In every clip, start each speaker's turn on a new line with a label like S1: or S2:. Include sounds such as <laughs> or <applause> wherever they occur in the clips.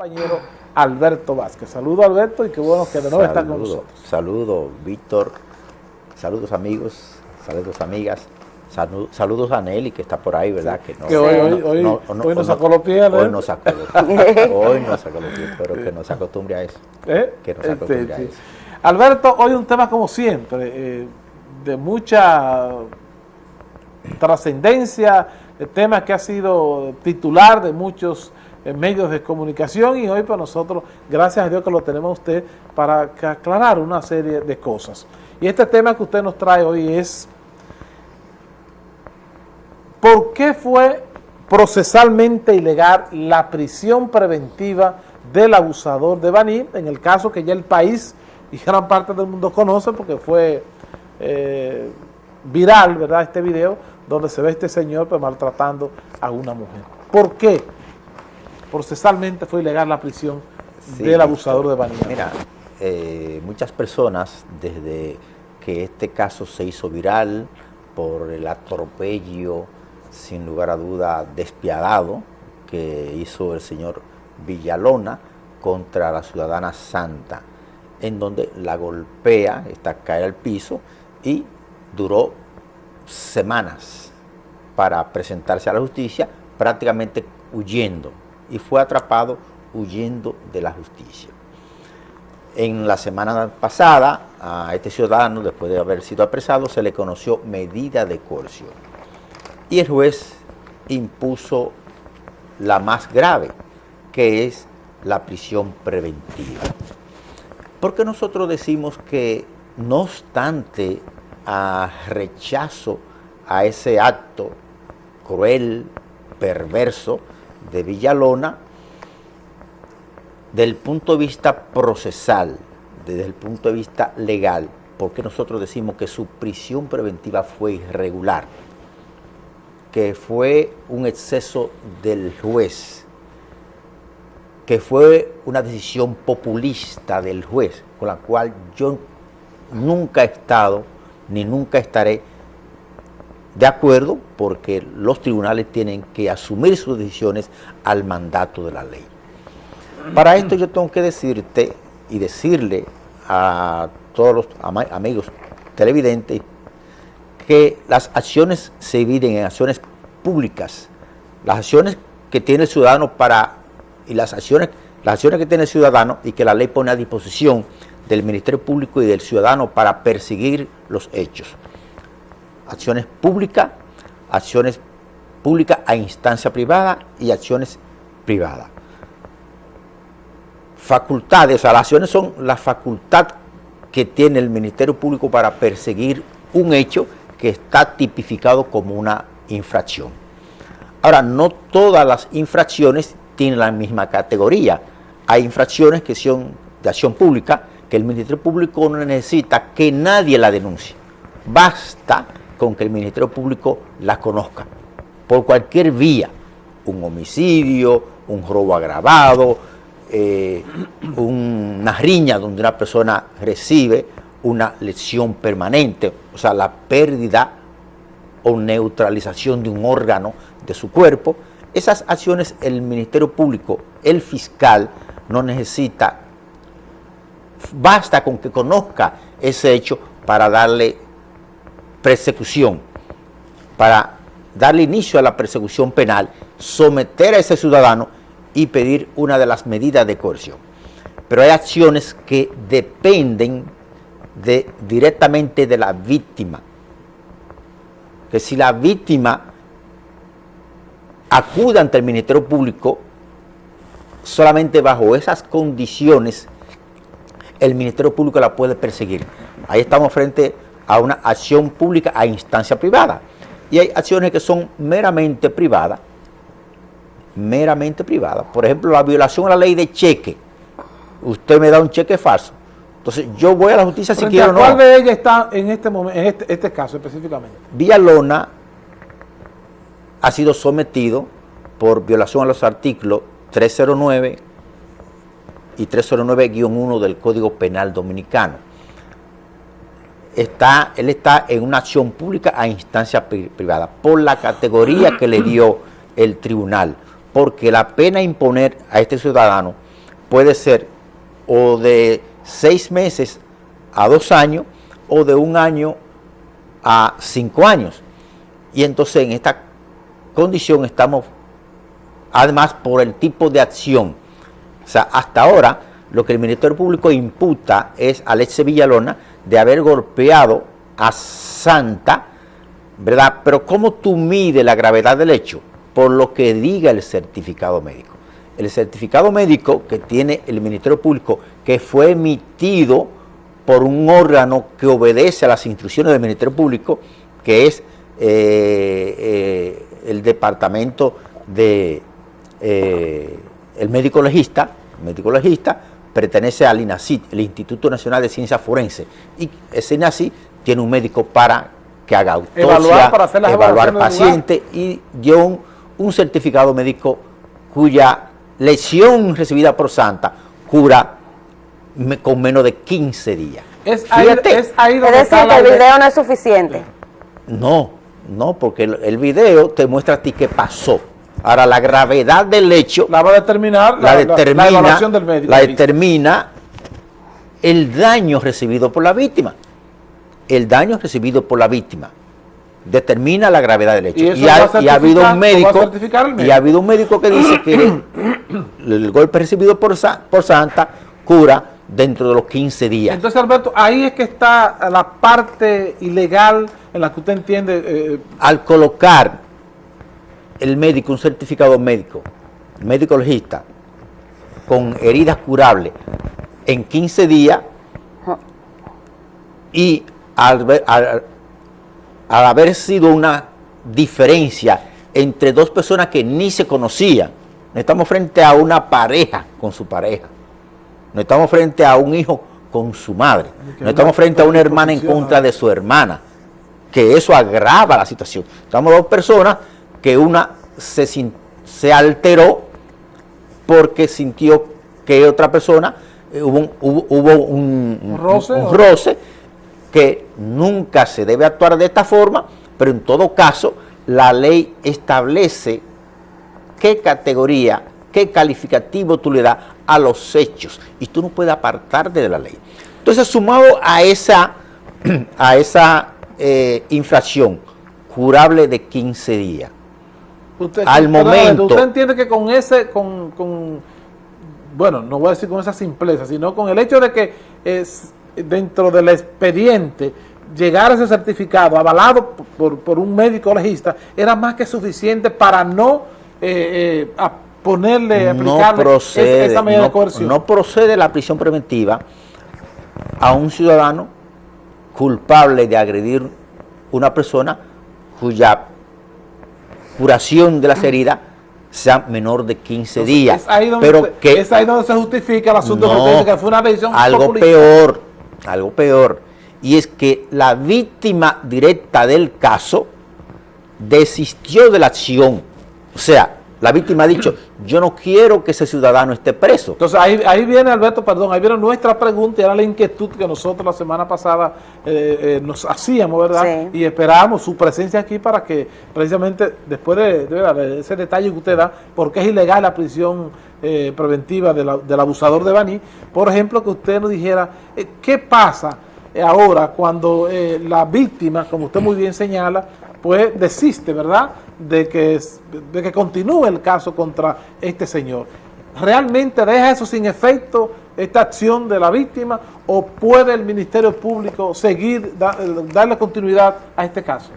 S1: compañero Alberto Vázquez. Saludos Alberto y qué bueno que de nuevo está con nosotros.
S2: Saludos Víctor, saludos amigos, saludos amigas, saludos a Nelly que está por ahí, ¿verdad?
S1: Que, no, hoy, hoy, hoy, nos sacó los pies.
S2: Hoy nos sacó los <laughs> pies, hoy nos sacó los pies, pero que nos acostumbre a eso. <laughs>
S1: ¿Eh? Que nos acostumbre a eso. Alberto, hoy un tema como siempre, eh, de mucha trascendencia, el tema que ha sido titular de muchos en medios de comunicación y hoy para nosotros, gracias a Dios que lo tenemos a usted para aclarar una serie de cosas. Y este tema que usted nos trae hoy es ¿por qué fue procesalmente ilegal la prisión preventiva del abusador de Baní, en el caso que ya el país y gran parte del mundo conoce porque fue eh, viral, ¿verdad?, este video donde se ve este señor pues, maltratando a una mujer. ¿Por qué? Procesalmente fue ilegal la prisión del abusador de Vanilla.
S2: Mira, eh, muchas personas desde que este caso se hizo viral por el atropello, sin lugar a duda, despiadado que hizo el señor Villalona contra la ciudadana Santa, en donde la golpea, está cae al piso y duró semanas para presentarse a la justicia, prácticamente huyendo y fue atrapado huyendo de la justicia. En la semana pasada, a este ciudadano, después de haber sido apresado, se le conoció medida de coerción. Y el juez impuso la más grave, que es la prisión preventiva. Porque nosotros decimos que, no obstante a rechazo a ese acto cruel, perverso, de Villalona del punto de vista procesal, desde el punto de vista legal, porque nosotros decimos que su prisión preventiva fue irregular, que fue un exceso del juez, que fue una decisión populista del juez, con la cual yo nunca he estado ni nunca estaré de acuerdo porque los tribunales tienen que asumir sus decisiones al mandato de la ley. Para esto yo tengo que decirte y decirle a todos los amigos televidentes que las acciones se dividen en acciones públicas, las acciones que tiene el ciudadano para, y las acciones, las acciones que tiene el ciudadano y que la ley pone a disposición del Ministerio Público y del ciudadano para perseguir los hechos acciones públicas, acciones públicas a instancia privada y acciones privadas. Facultades, o sea, las acciones son la facultad que tiene el Ministerio Público para perseguir un hecho que está tipificado como una infracción. Ahora, no todas las infracciones tienen la misma categoría. Hay infracciones que son de acción pública, que el Ministerio Público no necesita que nadie la denuncie. Basta con que el Ministerio Público la conozca, por cualquier vía, un homicidio, un robo agravado, eh, una riña donde una persona recibe una lesión permanente, o sea, la pérdida o neutralización de un órgano de su cuerpo, esas acciones el Ministerio Público, el fiscal, no necesita, basta con que conozca ese hecho para darle persecución, para darle inicio a la persecución penal, someter a ese ciudadano y pedir una de las medidas de coerción. Pero hay acciones que dependen de, directamente de la víctima. Que si la víctima acude ante el Ministerio Público, solamente bajo esas condiciones el Ministerio Público la puede perseguir. Ahí estamos frente a una acción pública a instancia privada. Y hay acciones que son meramente privadas, meramente privadas. Por ejemplo, la violación a la ley de cheque. Usted me da un cheque falso. Entonces, yo voy a la justicia si quiero o no.
S1: ¿Cuál de ellas está en este momento, en este, este caso específicamente?
S2: Villalona ha sido sometido por violación a los artículos 309 y 309-1 del Código Penal Dominicano está, él está en una acción pública a instancia privada por la categoría que le dio el tribunal, porque la pena imponer a este ciudadano puede ser o de seis meses a dos años o de un año a cinco años. Y entonces en esta condición estamos, además por el tipo de acción, o sea, hasta ahora lo que el Ministerio Público imputa es a Leche Villalona de haber golpeado a Santa, ¿verdad? Pero ¿cómo tú mides la gravedad del hecho? Por lo que diga el certificado médico. El certificado médico que tiene el Ministerio Público, que fue emitido por un órgano que obedece a las instrucciones del Ministerio Público, que es eh, eh, el Departamento de eh, el médico legista, médico legista pertenece al INACIT, el Instituto Nacional de Ciencias Forense, y ese INACIT tiene un médico para que haga autopsia, evaluar, para hacer las evaluar paciente y dio un, certificado médico cuya lesión recibida por Santa cura con menos de 15 días.
S3: Es ahí, es, ahí donde decir, que el video no es suficiente.
S2: No, no, porque el, video te muestra a ti qué pasó. Ahora, la gravedad del hecho...
S1: La va a determinar
S2: la, determina, evaluación del médico. La determina el daño recibido por la víctima. El daño recibido por la víctima determina la gravedad del hecho. Y, ha, habido un médico, y ha habido un médico que dice que <clears throat> el golpe recibido por, por Santa cura dentro de los 15 días.
S1: Entonces, Alberto, ahí es que está la parte ilegal en la que usted entiende...
S2: Eh, Al colocar el médico un certificado médico, médico legista, con heridas curables en 15 días y al, al, al haber sido una diferencia entre dos personas que ni se conocían, estamos frente a una pareja con su pareja, no estamos frente a un hijo con su madre. No estamos frente a una hermana en contra de su hermana. Que eso agrava la situación. Estamos dos personas que una se, se alteró porque sintió que otra persona eh, hubo, un, hubo, un, roce, un roce que nunca se debe actuar de esta forma, pero en todo caso la ley establece qué categoría, qué calificativo tú le das a los hechos y tú no puedes apartarte de la ley. Entonces, sumado a esa, <clears throat> a esa eh, infracción curable de 15 días,
S1: al momento... ¿Usted entiende que con ese, con, con, bueno, no voy a decir con esa simpleza, sino con el hecho de que es dentro del expediente llegar a ese certificado avalado por, por un médico legista era más que suficiente para no eh, eh, ponerle, aplicarle
S2: no procede, esa medida de coerción. No procede la prisión preventiva a un ciudadano culpable de agredir una persona cuya curación de las heridas sea menor de 15 días.
S1: Es ahí donde, pero que, es ahí donde se justifica el asunto
S2: de que fue una decisión Algo peor, algo peor, y es que la víctima directa del caso desistió de la acción. O sea, la víctima ha dicho, yo no quiero que ese ciudadano esté preso.
S1: Entonces ahí, ahí viene, Alberto, perdón, ahí viene nuestra pregunta y era la inquietud que nosotros la semana pasada eh, eh, nos hacíamos, ¿verdad? Y esperábamos su presencia aquí para que precisamente después de, ese detalle que usted da, porque es ilegal la prisión eh, preventiva del abusador de Baní, por ejemplo, que usted nos dijera, ¿qué pasa ahora cuando la víctima, como usted muy bien señala, pues desiste, ¿verdad?, de que, de que continúe el caso contra este señor. ¿Realmente deja eso sin efecto, esta acción de la víctima, o puede el Ministerio Público seguir, darle continuidad a este caso?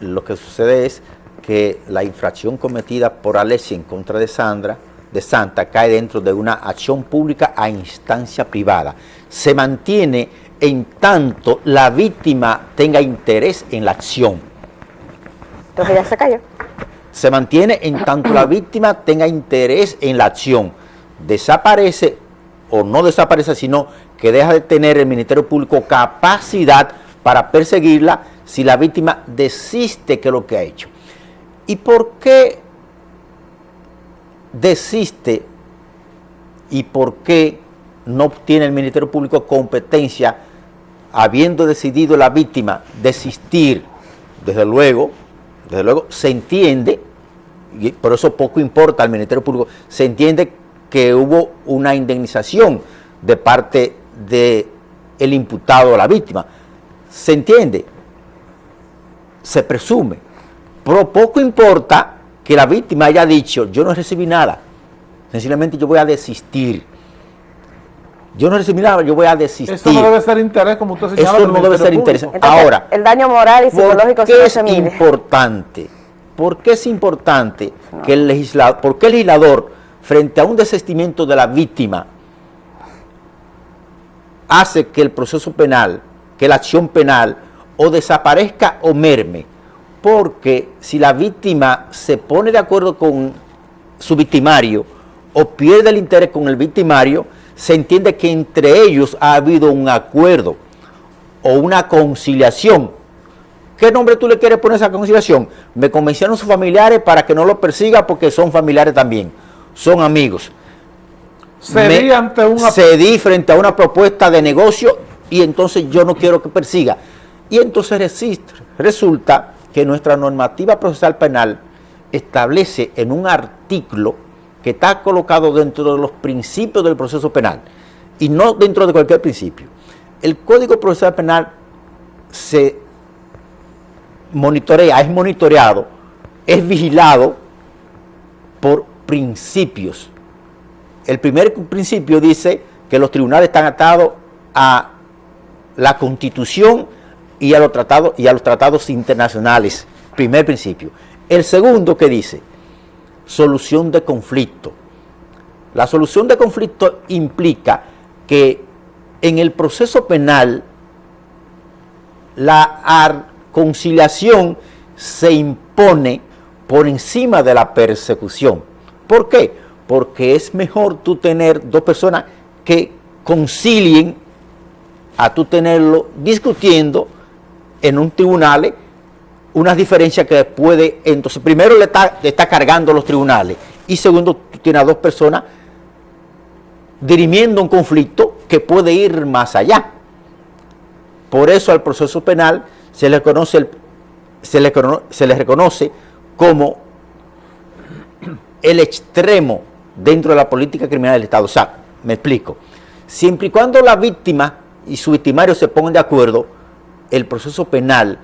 S2: Lo que sucede es que la infracción cometida por Alessia en contra de Sandra, de Santa, cae dentro de una acción pública a instancia privada. Se mantiene en tanto la víctima tenga interés en la acción
S3: entonces ya se cayó.
S2: Se mantiene en tanto la víctima tenga interés en la acción. Desaparece o no desaparece, sino que deja de tener el Ministerio Público capacidad para perseguirla si la víctima desiste que lo que ha hecho. ¿Y por qué desiste y por qué no tiene el Ministerio Público competencia habiendo decidido la víctima desistir, desde luego, desde luego se entiende, y por eso poco importa al Ministerio Público, se entiende que hubo una indemnización de parte del el imputado o la víctima. ¿Se entiende? Se presume. Pero poco importa que la víctima haya dicho, yo no recibí nada, sencillamente yo voy a desistir. Yo no recibí nada, yo voy a desistir. Eso
S1: no debe ser interés, como usted señala.
S2: Eso no debe ser interés. Ahora,
S3: el daño moral y psicológico
S2: ¿por qué es importante? ¿Por qué es importante que el legislador, por qué el legislador, frente a un desistimiento de la víctima, hace que el proceso penal, que la acción penal, o desaparezca o merme? Porque si la víctima se pone de acuerdo con su victimario o pierde el interés con el victimario, se entiende que entre ellos ha habido un acuerdo o una conciliación. ¿Qué nombre tú le quieres poner a esa conciliación? Me convencieron sus familiares para que no lo persiga porque son familiares también, son amigos. Cedí, ante una... cedí frente a una propuesta de negocio y entonces yo no quiero que persiga. Y entonces resulta que nuestra normativa procesal penal establece en un artículo que está colocado dentro de los principios del proceso penal y no dentro de cualquier principio. El Código Procesal Penal se monitorea, es monitoreado, es vigilado por principios. El primer principio dice que los tribunales están atados a la Constitución y a los tratados, y a los tratados internacionales. Primer principio. El segundo que dice, solución de conflicto. La solución de conflicto implica que en el proceso penal la conciliación se impone por encima de la persecución. ¿Por qué? Porque es mejor tú tener dos personas que concilien a tú tenerlo discutiendo en un tribunal unas diferencias que puede, entonces primero le está, le está cargando los tribunales y segundo tú tienes a dos personas dirimiendo un conflicto que puede ir más allá. Por eso al proceso penal se le, conoce se le, se le reconoce como el extremo dentro de la política criminal del Estado. O sea, me explico. Siempre y cuando la víctima y su victimario se pongan de acuerdo, el proceso penal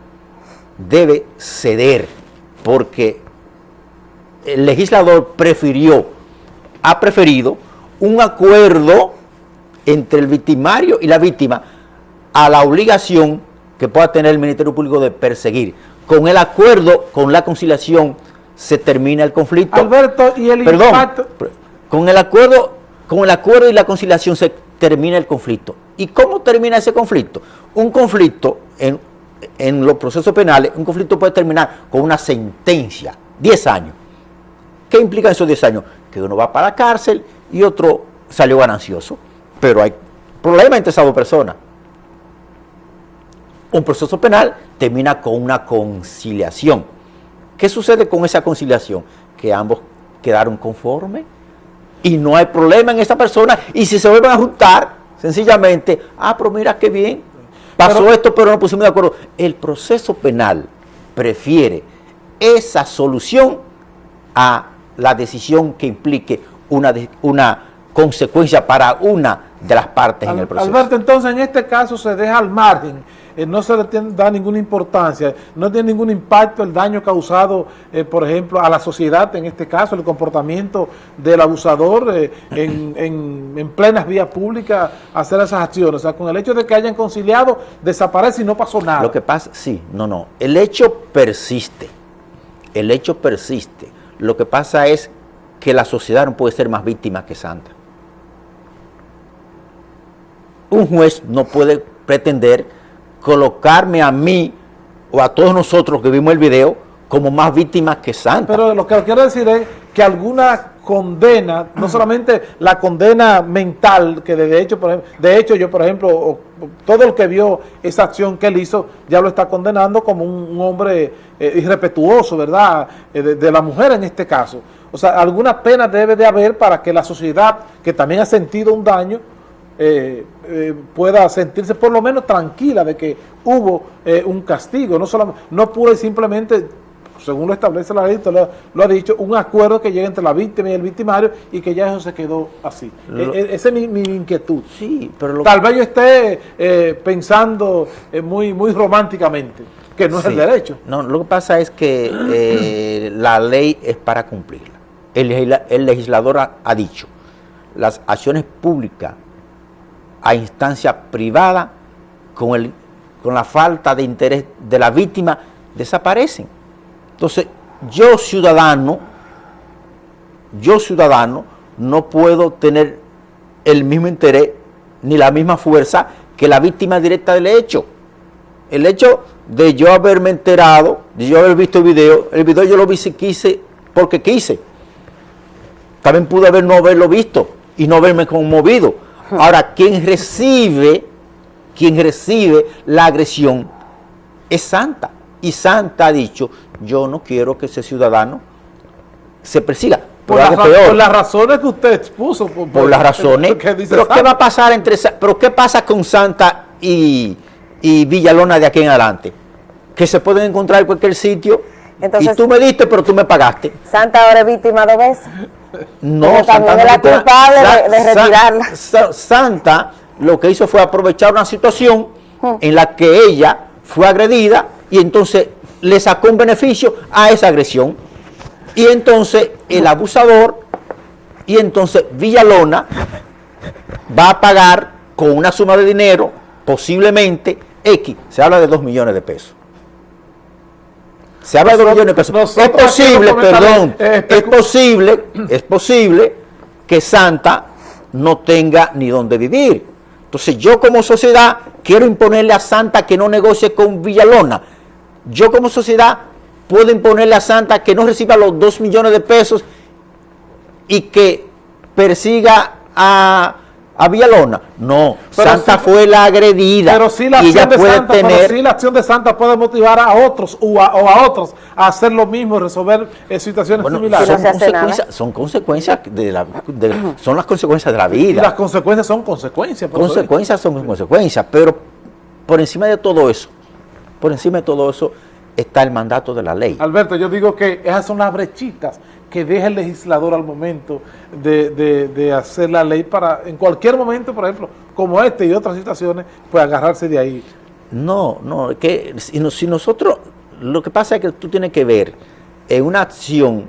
S2: debe ceder porque el legislador prefirió, ha preferido un acuerdo entre el victimario y la víctima a la obligación que pueda tener el Ministerio Público de perseguir. Con el acuerdo, con la conciliación, se termina el conflicto.
S1: Alberto, y el
S2: Perdón, Con el acuerdo, con el acuerdo y la conciliación se termina el conflicto. ¿Y cómo termina ese conflicto? Un conflicto en en los procesos penales, un conflicto puede terminar con una sentencia, 10 años. ¿Qué implica esos 10 años? Que uno va para la cárcel y otro salió ganancioso. Pero hay problema entre esas dos personas. Un proceso penal termina con una conciliación. ¿Qué sucede con esa conciliación? Que ambos quedaron conformes y no hay problema en esa persona. Y si se vuelven a juntar, sencillamente, ah, pero mira qué bien, Pasó esto, pero no pusimos de acuerdo. El proceso penal prefiere esa solución a la decisión que implique una, una consecuencia para una de las partes en el proceso.
S1: Alberto, entonces en este caso se deja al margen eh, no se le da ninguna importancia, no tiene ningún impacto el daño causado, eh, por ejemplo, a la sociedad, en este caso, el comportamiento del abusador eh, <coughs> en, en, plenas vías públicas, hacer esas acciones. O sea, con el hecho de que hayan conciliado, desaparece y no pasó nada.
S2: Lo que pasa, sí, no, no, el hecho persiste, el hecho persiste. Lo que pasa es que la sociedad no puede ser más víctima que santa. Un juez no puede pretender colocarme a mí o a todos nosotros que vimos el video como más víctimas que santas.
S1: Pero lo que quiero decir es que alguna condena, no <clears throat> solamente la condena mental, que de hecho, por ejemplo, de hecho yo, por ejemplo, todo el que vio esa acción que él hizo, ya lo está condenando como un, hombre eh, irrespetuoso, ¿verdad?, eh, de, la mujer en este caso. O sea, alguna pena debe de haber para que la sociedad, que también ha sentido un daño, eh, eh, pueda sentirse por lo menos tranquila de que hubo eh, un castigo, no, solo, no pura y simplemente según lo establece la ley, lo, ha dicho, un acuerdo que llegue entre la víctima y el victimario y que ya eso se quedó así. E, e, esa es mi, inquietud.
S2: Sí, pero
S1: Tal vez yo esté eh, pensando eh, muy, muy románticamente, que no es el derecho.
S2: No, lo que pasa es que eh, <clears throat> la ley es para cumplirla. El, legislador ha, dicho, las acciones públicas a instancia privada con, el, con la falta de interés de la víctima desaparecen. Entonces, yo ciudadano, yo ciudadano, no puedo tener el mismo interés ni la misma fuerza que la víctima directa del hecho. El hecho de yo haberme enterado, de yo haber visto el video, el video yo lo vi quise, porque quise. También pude haber no haberlo visto y no haberme conmovido. Ahora, quien recibe, quien recibe la agresión es Santa. Y Santa ha dicho, yo no quiero que ese ciudadano se persiga.
S1: Por, las razones que usted expuso.
S2: Por, las razones. pero ¿qué va a pasar entre pero qué pasa con Santa y, Villalona de aquí en adelante? Que se pueden encontrar en cualquier sitio. y tú me diste, pero tú me pagaste.
S3: Santa ahora es víctima dos veces.
S2: No, Santa
S3: no la culpable de, retirarla.
S2: Santa lo que hizo fue aprovechar una situación hmm. en la que ella fue agredida y entonces le sacó un beneficio a esa agresión. Y entonces el abusador y entonces Villalona va a pagar con una suma de dinero, posiblemente X, se habla de 2 millones de pesos. Se habla de 2 millones de pesos. Es posible, perdón, es posible, es posible que Santa no tenga ni dónde vivir. Entonces yo como sociedad quiero imponerle a Santa que no negocie con Villalona yo como sociedad puedo imponerle a Santa que no reciba los 2 millones de pesos y que persiga a, a Villalona. No, Santa fue la agredida.
S1: Pero sí la, acción de Santa, tener, la acción de Santa puede motivar a otros o a, otros a hacer lo mismo, resolver eh, situaciones similares.
S2: Son, consecuencias, son consecuencias de la, son las consecuencias de la vida. Y
S1: las consecuencias son consecuencias.
S2: Consecuencias son consecuencias, pero por encima de todo eso, por encima de todo eso está el mandato de la ley.
S1: Alberto, yo digo que esas son las brechitas que deja el legislador al momento de, hacer la ley para, en cualquier momento, por ejemplo, como este y otras situaciones, pues agarrarse de ahí.
S2: No, no, que si, nosotros, lo que pasa es que tú tienes que ver en una acción,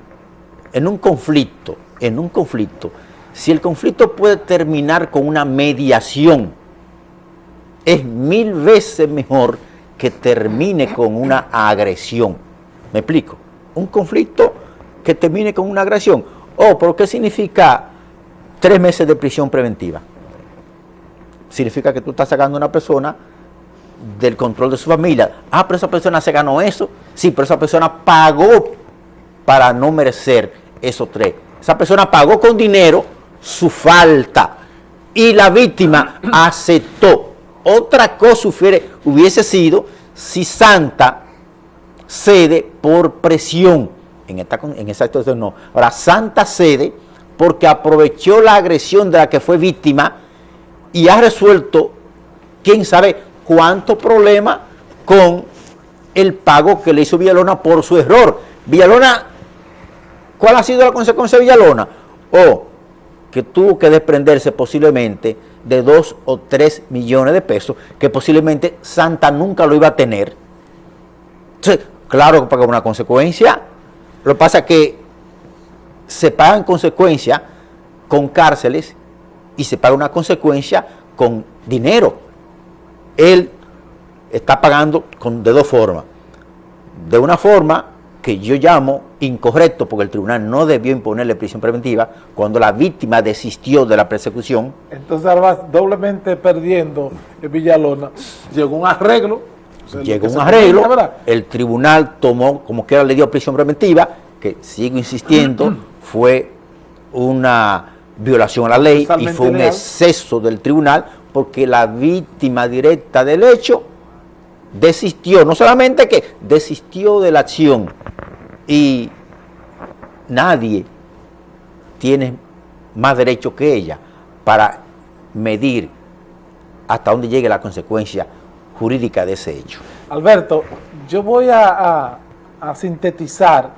S2: en un conflicto, en un conflicto, si el conflicto puede terminar con una mediación, es mil veces mejor que termine con una agresión. ¿Me explico? Un conflicto que termine con una agresión. Oh, ¿pero qué significa tres meses de prisión preventiva? Significa que tú estás sacando a una persona del control de su familia. Ah, pero esa persona se ganó eso. Sí, pero esa persona pagó para no merecer esos tres. Esa persona pagó con dinero su falta y la víctima <clears throat> aceptó. Otra cosa hubiese sido si Santa cede por presión. En esta, en esa situación no. Ahora, Santa cede porque aprovechó la agresión de la que fue víctima y ha resuelto, quién sabe, cuántos problemas con el pago que le hizo Villalona por su error. Villalona, ¿cuál ha sido la consecuencia de Villalona? O que tuvo que desprenderse posiblemente de 2 o 3 millones de pesos, que posiblemente Santa nunca lo iba a tener. Entonces, claro que paga una consecuencia. Lo que pasa es que se pagan consecuencias con cárceles y se paga una consecuencia con dinero. Él está pagando con, de dos formas. De una forma que yo llamo incorrecto porque el tribunal no debió imponerle prisión preventiva cuando la víctima desistió de la persecución.
S1: Entonces ahora doblemente perdiendo en Villalona, llegó un arreglo.
S2: Llegó un arreglo, el tribunal tomó, como quiera le dio prisión preventiva, que sigo insistiendo, <clears throat> fue una violación a la ley y fue un exceso del tribunal porque la víctima directa del hecho desistió, no solamente que desistió de la acción y nadie tiene más derecho que ella para medir hasta dónde llegue la consecuencia jurídica de ese hecho.
S1: Alberto, yo voy a, a sintetizar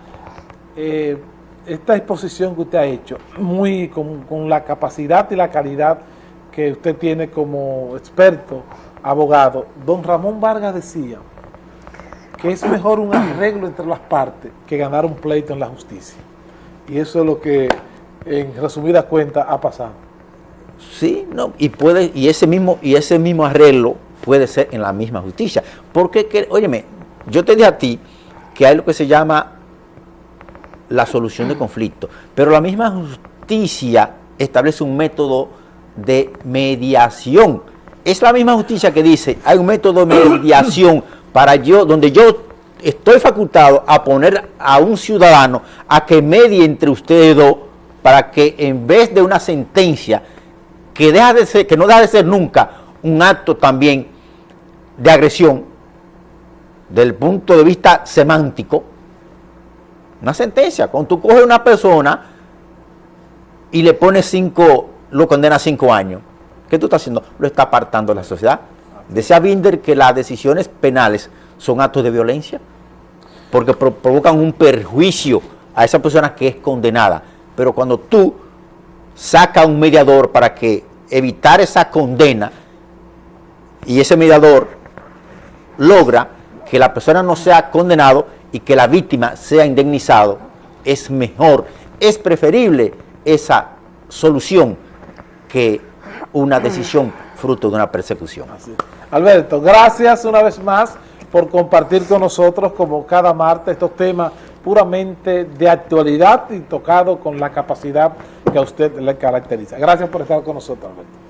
S1: eh, esta exposición que usted ha hecho, muy con, con la capacidad y la calidad que usted tiene como experto, abogado, don Ramón Vargas decía que es mejor un arreglo entre las partes que ganar un pleito en la justicia. Y eso es lo que, en resumida cuenta, ha pasado.
S2: Sí, no, y puede, y ese mismo, y ese mismo arreglo puede ser en la misma justicia. Porque, que, óyeme, yo te dije a ti que hay lo que se llama la solución de conflicto, pero la misma justicia establece un método de mediación. Es la misma justicia que dice, hay un método de mediación para yo, donde yo estoy facultado a poner a un ciudadano a que medie entre ustedes dos para que en vez de una sentencia que, deja de ser, que no deja de ser nunca un acto también de agresión del punto de vista semántico, una sentencia, cuando tú coges a una persona y le pones cinco, lo condena a cinco años, ¿qué tú estás haciendo? Lo está apartando la sociedad. Decía Binder que las decisiones penales son actos de violencia porque provocan un perjuicio a esa persona que es condenada. Pero cuando tú sacas un mediador para que evitar esa condena y ese mediador logra que la persona no sea condenado y que la víctima sea indemnizado, es mejor, es preferible esa solución que una decisión fruto de una persecución.
S1: Alberto, gracias una vez más por compartir con nosotros, como cada martes, estos temas puramente de actualidad y tocado con la capacidad que a usted le caracteriza. Gracias por estar con nosotros, Alberto.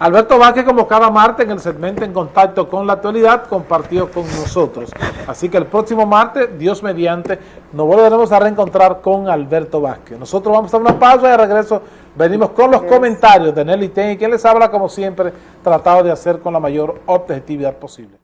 S1: Alberto Vázquez, como cada martes en el segmento En Contacto con la Actualidad, compartió con nosotros. Así que el próximo martes, Dios mediante, nos volveremos a reencontrar con Alberto Vázquez. Nosotros vamos a dar una pausa y de regreso venimos con los comentarios de Nelly Ten, quien les habla como siempre, tratado de hacer con la mayor objetividad posible.